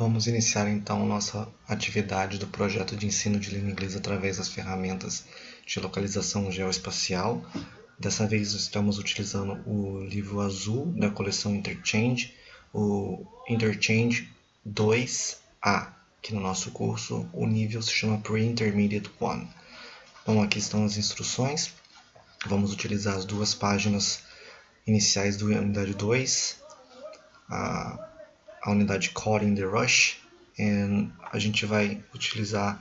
Vamos iniciar então nossa atividade do projeto de ensino de língua inglesa através das ferramentas de localização geoespacial. Dessa vez estamos utilizando o livro azul da coleção Interchange, o Interchange 2A, que no nosso curso o nível se chama Pre-Intermediate 1. Bom, aqui estão as instruções. Vamos utilizar as duas páginas iniciais da unidade 2, a a unidade in the Rush. A gente vai utilizar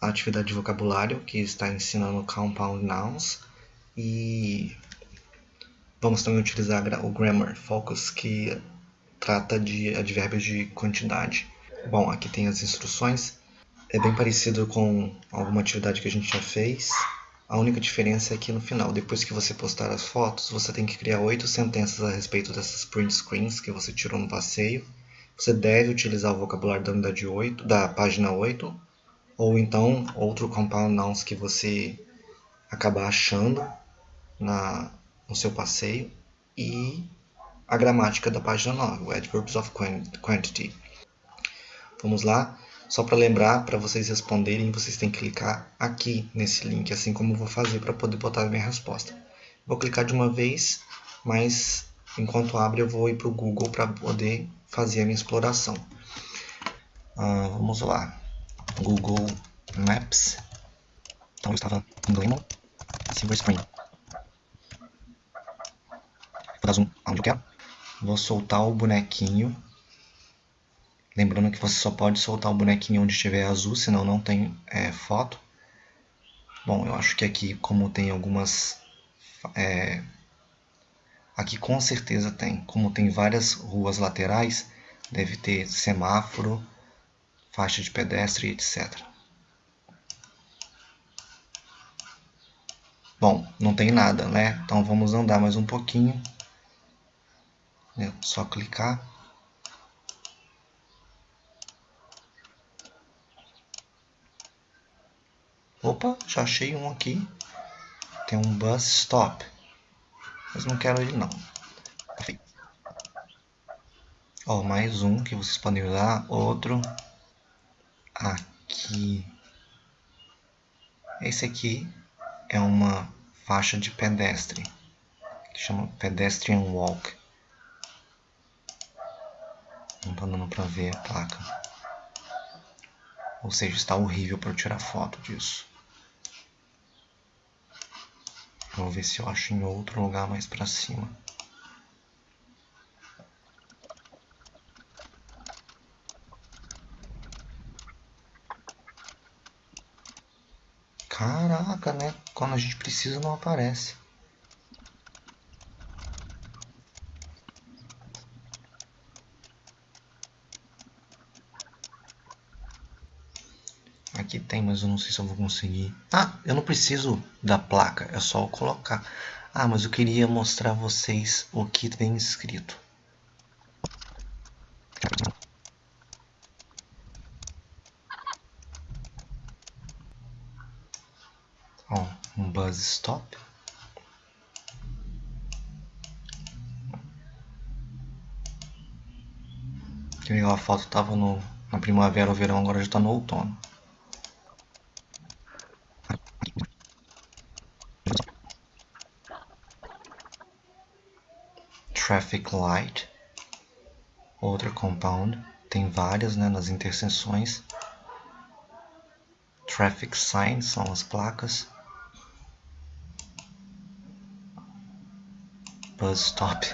a atividade de vocabulário, que está ensinando Compound Nouns. E vamos também utilizar o Grammar Focus, que trata de advérbios de quantidade. Bom, aqui tem as instruções. É bem parecido com alguma atividade que a gente já fez. A única diferença é que no final, depois que você postar as fotos, você tem que criar oito sentenças a respeito dessas print screens que você tirou no passeio. Você deve utilizar o vocabulário da unidade 8, da página 8, ou então outro compound nouns que você acabar achando na, no seu passeio e a gramática da página 9, o Adverbs of Quantity. Vamos lá. Só para lembrar, para vocês responderem, vocês têm que clicar aqui nesse link, assim como eu vou fazer para poder botar a minha resposta. Vou clicar de uma vez, mas enquanto abre eu vou ir para o Google para poder fazer a minha exploração. Uh, vamos lá. Google Maps. Então eu estava em Glenmore, Silver Spring. Vou dar zoom aonde eu quero. Vou soltar o bonequinho Lembrando que você só pode soltar o bonequinho onde estiver azul, senão não tem é, foto. Bom, eu acho que aqui, como tem algumas... É, aqui com certeza tem. Como tem várias ruas laterais, deve ter semáforo, faixa de pedestre, etc. Bom, não tem nada, né? Então vamos andar mais um pouquinho. É só clicar. Opa, já achei um aqui. Tem um bus stop. Mas não quero ele não. Ó, mais um que vocês podem usar. Outro. Aqui. Esse aqui é uma faixa de pedestre. Que chama Pedestrian Walk. Não tá dando pra ver a placa. Ou seja, está horrível para tirar foto disso. Vou ver se eu acho em outro lugar mais pra cima. Caraca, né? Quando a gente precisa não aparece. Aqui tem, mas eu não sei se eu vou conseguir. Ah, eu não preciso da placa, é só colocar. Ah, mas eu queria mostrar a vocês o que vem escrito. Ó, um buzz stop. Que legal, a foto estava no, na primavera ou verão, agora já está no outono. Traffic light, outra compound, tem várias né, nas interseções. Traffic signs são as placas. Bus stop.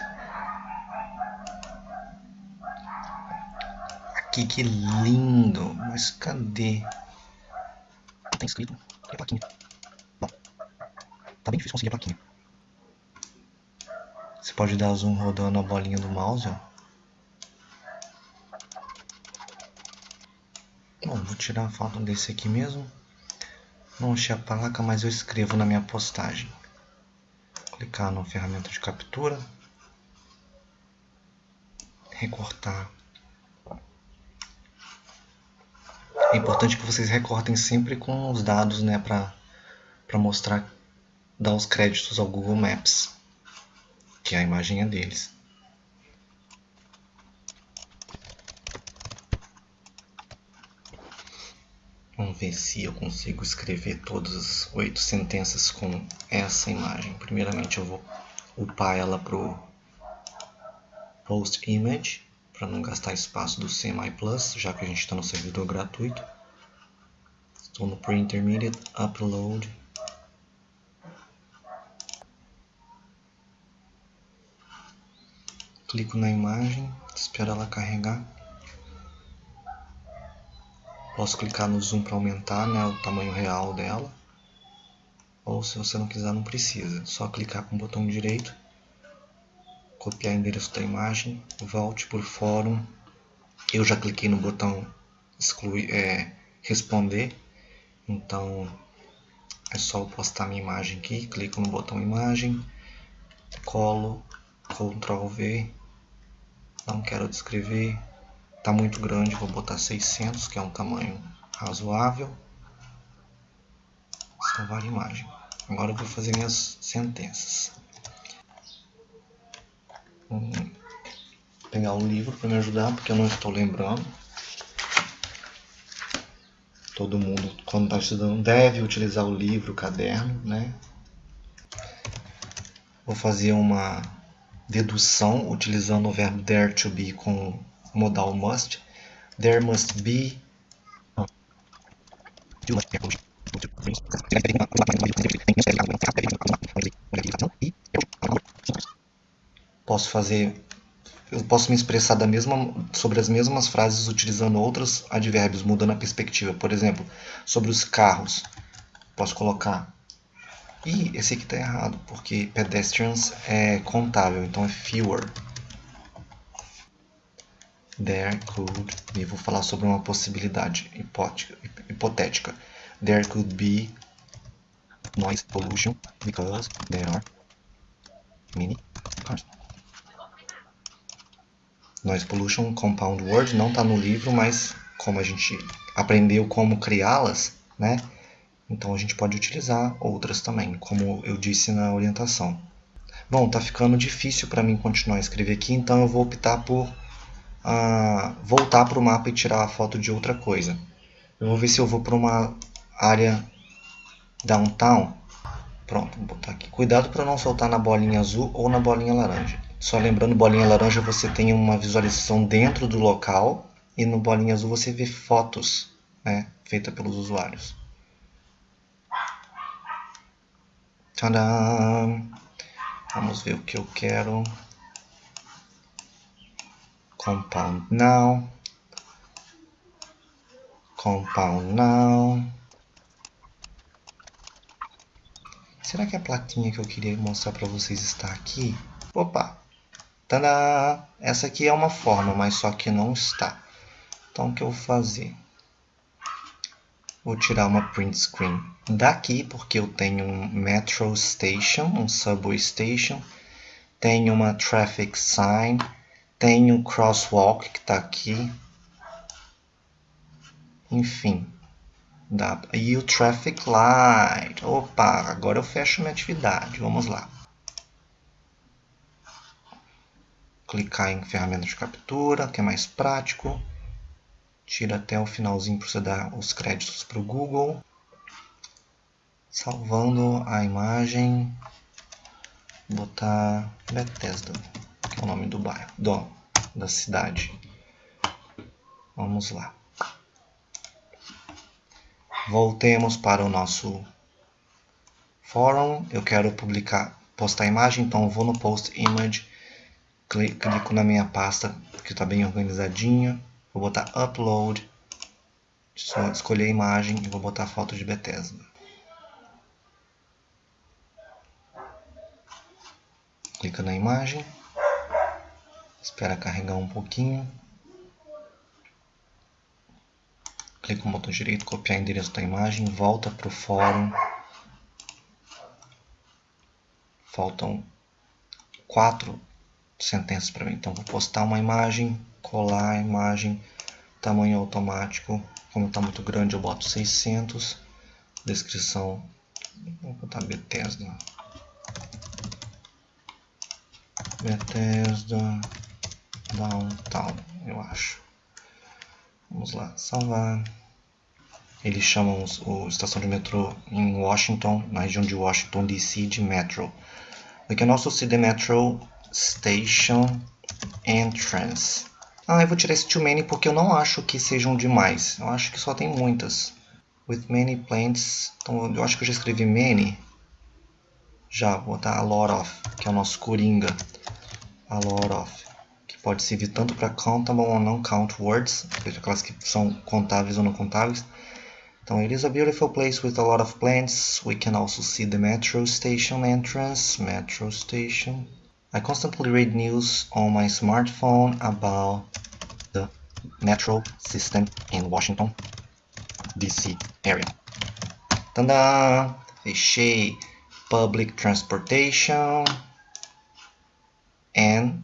Aqui que lindo, mas cadê? Tem escrito, a plaquinha. Bom, tá bem difícil conseguir a plaquinha. Você pode dar zoom rodando a bolinha do mouse. Ó. Bom, vou tirar a foto desse aqui mesmo. Não achei a placa, mas eu escrevo na minha postagem. Clicar na ferramenta de captura. Recortar. É importante que vocês recortem sempre com os dados, né, para mostrar, dar os créditos ao Google Maps que é a imagem é deles. Vamos ver se eu consigo escrever todas as oito sentenças com essa imagem. Primeiramente eu vou upar ela pro post image para não gastar espaço do CMI Plus, já que a gente está no servidor gratuito. Estou no pre-intermediate upload Clico na imagem, espero ela carregar. Posso clicar no zoom para aumentar né, o tamanho real dela. Ou se você não quiser, não precisa. Só clicar com o botão direito, copiar o endereço da imagem, volte por fórum. Eu já cliquei no botão excluir, é, responder. Então é só eu postar minha imagem aqui. Clico no botão imagem, colo, Ctrl V. Não quero descrever, Está muito grande, vou botar 600, que é um tamanho razoável. Salvar imagem. Agora eu vou fazer minhas sentenças. Vou pegar o livro para me ajudar, porque eu não estou lembrando. Todo mundo, quando está estudando, deve utilizar o livro, o caderno, né? Vou fazer uma dedução utilizando o verbo dare to be com modal must, there must be posso fazer eu posso me expressar da mesma, sobre as mesmas frases utilizando outros advérbios, mudando a perspectiva. Por exemplo, sobre os carros, posso colocar e esse aqui está errado, porque pedestrians é contável, então é fewer there could be, vou falar sobre uma possibilidade hipotética. There could be noise pollution because there are many cars. Noise pollution, compound word, não está no livro, mas como a gente aprendeu como criá-las, né? Então a gente pode utilizar outras também, como eu disse na orientação. Bom, tá ficando difícil para mim continuar a escrever aqui, então eu vou optar por a voltar para o mapa e tirar a foto de outra coisa. Eu vou ver se eu vou para uma área downtown. Pronto, vou botar aqui. Cuidado para não soltar na bolinha azul ou na bolinha laranja. Só lembrando, bolinha laranja você tem uma visualização dentro do local e no bolinha azul você vê fotos né, feitas pelos usuários. Tadã! Vamos ver o que eu quero compound noun, compound noun. Será que a plaquinha que eu queria mostrar para vocês está aqui? Opa! Tadá! Essa aqui é uma forma, mas só que não está. Então, o que eu vou fazer? Vou tirar uma print screen daqui, porque eu tenho um metro station, um subway station. Tenho uma traffic sign tem o crosswalk que está aqui. Enfim. E o traffic light. Opa, agora eu fecho minha atividade. Vamos lá. Clicar em ferramenta de captura, que é mais prático. Tira até o finalzinho para você dar os créditos para o Google. Salvando a imagem. Botar Bethesda o nome do bairro, do, da cidade. Vamos lá. Voltemos para o nosso fórum. Eu quero publicar, postar imagem, então vou no Post Image, clico na minha pasta que está bem organizadinha, vou botar Upload, só escolher a imagem e vou botar foto de Bethesda. Clica na imagem. Espera carregar um pouquinho. Clica no botão direito, copiar o endereço da imagem, volta para o fórum. Faltam quatro sentenças para mim. Então vou postar uma imagem, colar a imagem, tamanho automático. Como está muito grande eu boto 600. Descrição, vou botar Bethesda. Bethesda downtown, eu acho. Vamos lá, salvar. eles chamam a estação de metrô em Washington, na região de Washington DC, de Metro. We can also see the metro station entrance. Ah, eu vou tirar esse too many porque eu não acho que sejam demais. Eu acho que só tem muitas. With many plants. Então eu acho que eu já escrevi many. Já, vou botar a lot of, que é o nosso coringa. A lot of. Que pode servir tanto para countable ou não count words, aquelas que são contáveis ou não contáveis. Então, it is a beautiful place with a lot of plants. We can also see the metro station entrance. Metro station. I constantly read news on my smartphone about the metro system in Washington, D.C. area. Tadã! Fechei. Public transportation and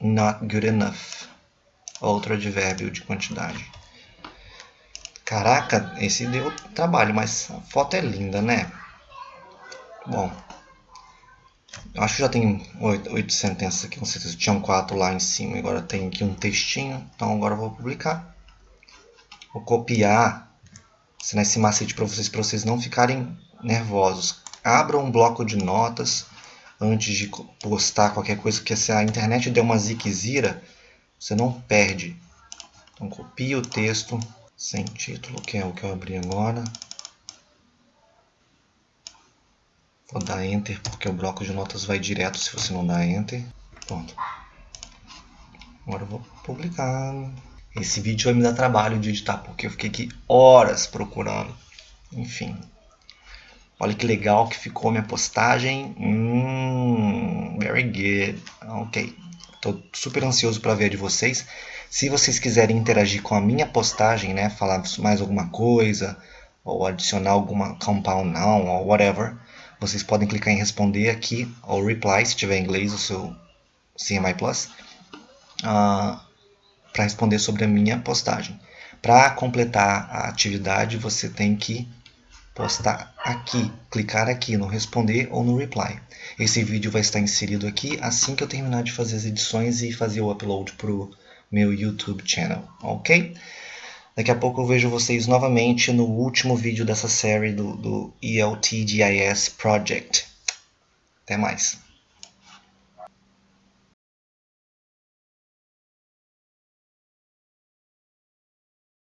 not good enough. Outro advérbio de quantidade. Caraca, esse deu trabalho, mas a foto é linda, né? Bom, acho que já tem oito sentenças aqui, com certeza. Tinham quatro lá em cima, agora tem aqui um textinho. Então agora eu vou publicar. Vou copiar ensinar esse macete para vocês, para vocês não ficarem nervosos. Abra um bloco de notas antes de postar qualquer coisa, porque se a internet der uma ziquezira, você não perde. Então copia o texto sem título, que é o que eu abri agora. Vou dar Enter porque o bloco de notas vai direto se você não dá Enter. Pronto. Agora eu vou publicar. Esse vídeo vai me dar trabalho de editar porque eu fiquei aqui horas procurando. Enfim. Olha que legal que ficou minha postagem. Hum, very good. Ok. Estou super ansioso para ver a de vocês. Se vocês quiserem interagir com a minha postagem, né, falar mais alguma coisa, ou adicionar alguma compound noun, ou whatever, vocês podem clicar em responder aqui, ou reply, se tiver em inglês o seu CMI Plus, uh, ah, para responder sobre a minha postagem. Para completar a atividade, você tem que postar aqui, clicar aqui no responder ou no reply. Esse vídeo vai estar inserido aqui assim que eu terminar de fazer as edições e fazer o upload para o meu YouTube channel, ok? Daqui a pouco eu vejo vocês novamente no último vídeo dessa série do, do ELTGIS Project. Até mais!